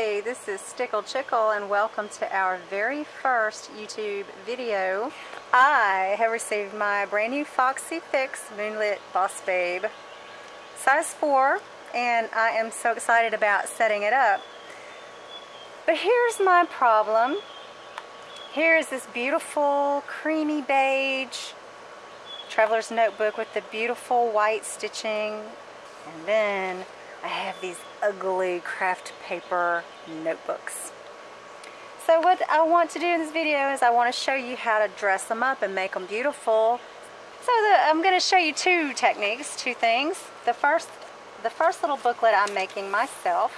Hey, this is Stickle Chickle and welcome to our very first YouTube video. I have received my brand new Foxy Fix Moonlit Boss Babe size 4 and I am so excited about setting it up. But here's my problem. Here is this beautiful creamy beige traveler's notebook with the beautiful white stitching and then I have these ugly craft paper notebooks. So what I want to do in this video is I want to show you how to dress them up and make them beautiful. So the, I'm going to show you two techniques, two things. The first, the first little booklet I'm making myself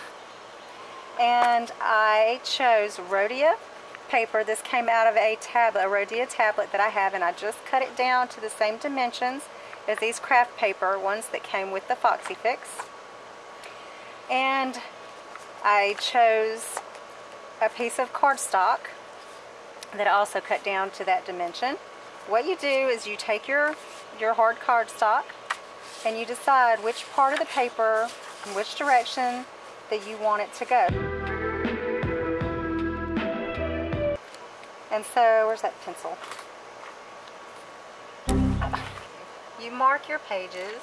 and I chose Rhodia paper. This came out of a tablet, a Rhodia tablet that I have and I just cut it down to the same dimensions as these craft paper ones that came with the Foxy Fix and I chose a piece of cardstock that also cut down to that dimension. What you do is you take your, your hard cardstock and you decide which part of the paper and which direction that you want it to go. And so, where's that pencil? You mark your pages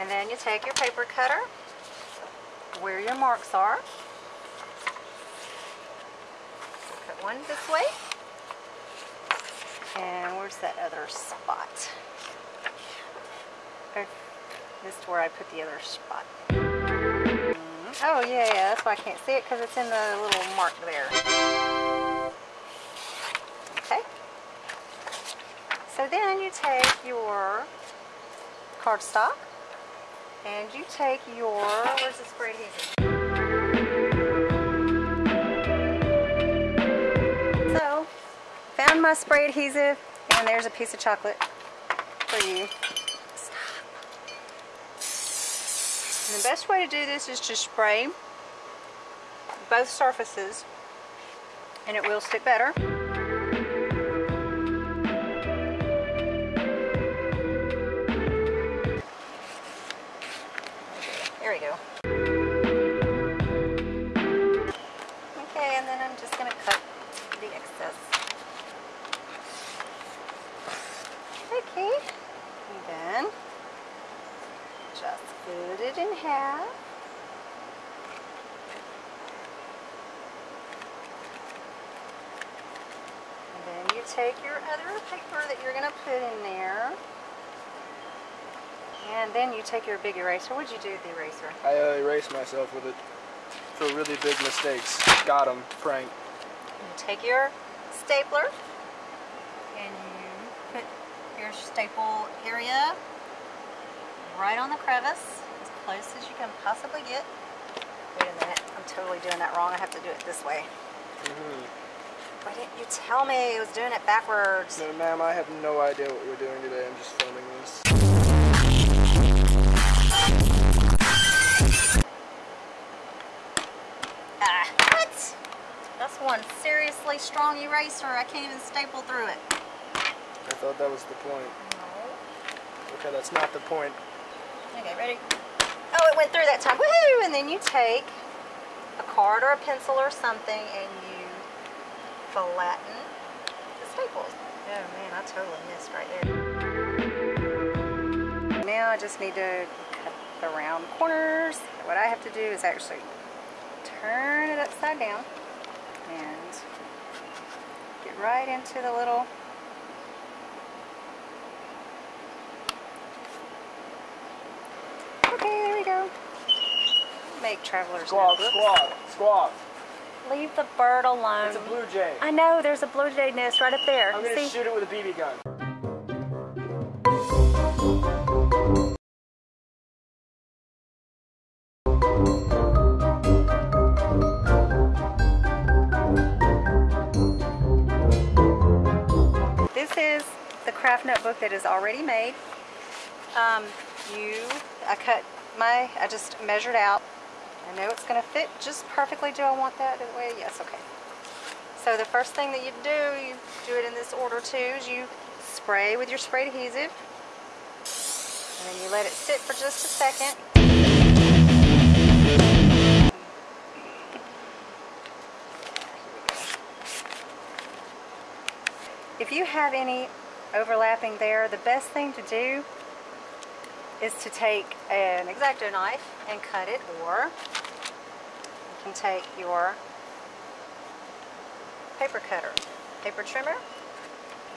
and then you take your paper cutter where your marks are. Cut one this way. And where's that other spot? this is where I put the other spot. Mm-hmm. Oh yeah, yeah, that's why I can't see it because it's in the little mark there. Okay. So then you take your cardstock and you take your, where's the spray adhesive? So, found my spray adhesive, and there's a piece of chocolate for you. Stop. And the best way to do this is to spray both surfaces, and it will stick better. Take your other paper that you're going to put in there. And then you take your big eraser. What'd you do with the eraser? I uh, erased myself with it for really big mistakes. Got them, prank. You take your stapler and you put your staple area right on the crevice, as close as you can possibly get. Wait a minute, I'm totally doing that wrong. I have to do it this way. Mm -hmm. Why didn't you tell me? I was doing it backwards. No, ma'am, I have no idea what we're doing today. I'm just filming this. Ah, what? That's one seriously strong eraser. I can't even staple through it. I thought that was the point. No. Okay, that's not the point. Okay, ready? Oh, it went through that time. Woohoo! And then you take a card or a pencil or something and you flatten the staples. Oh man, I totally missed right there. Now I just need to cut the round corners. What I have to do is actually turn it upside down and get right into the little Okay, there we go. Make travelers squawk, squawk, squawk. Leave the bird alone. It's a blue jay. I know, there's a blue jay nest right up there. I'm going to shoot it with a BB gun. This is the craft notebook that is already made. Um, you, I cut my, I just measured out. I know it's going to fit just perfectly. Do I want that that way? Yes, okay. So the first thing that you do, you do it in this order too, is you spray with your spray adhesive. And then you let it sit for just a second. If you have any overlapping there, the best thing to do is to take an X-Acto knife and cut it, or you can take your paper cutter, paper trimmer.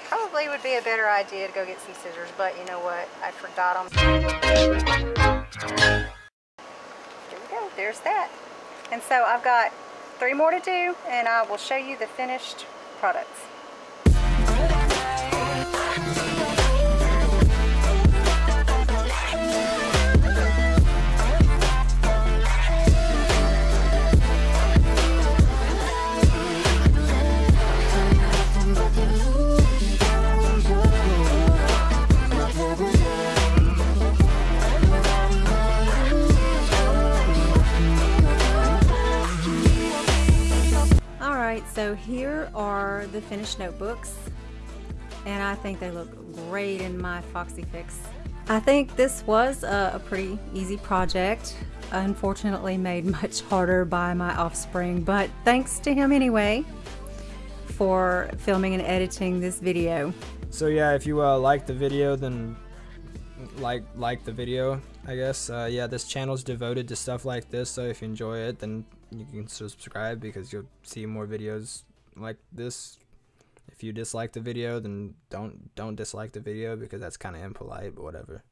Probably would be a better idea to go get some scissors, but you know what? I forgot them. There we go, there's that. And so I've got three more to do, and I will show you the finished products. So here are the finished notebooks and I think they look great in my Foxy Fix. I think this was a, a pretty easy project, unfortunately made much harder by my offspring, but thanks to him anyway for filming and editing this video. So yeah, if you uh, like the video, then like like the video, I guess. Uh, yeah, this channel is devoted to stuff like this, so if you enjoy it, then you can subscribe because you'll see more videos like this. If you dislike the video, then don't don't dislike the video because that's kind of impolite, but whatever.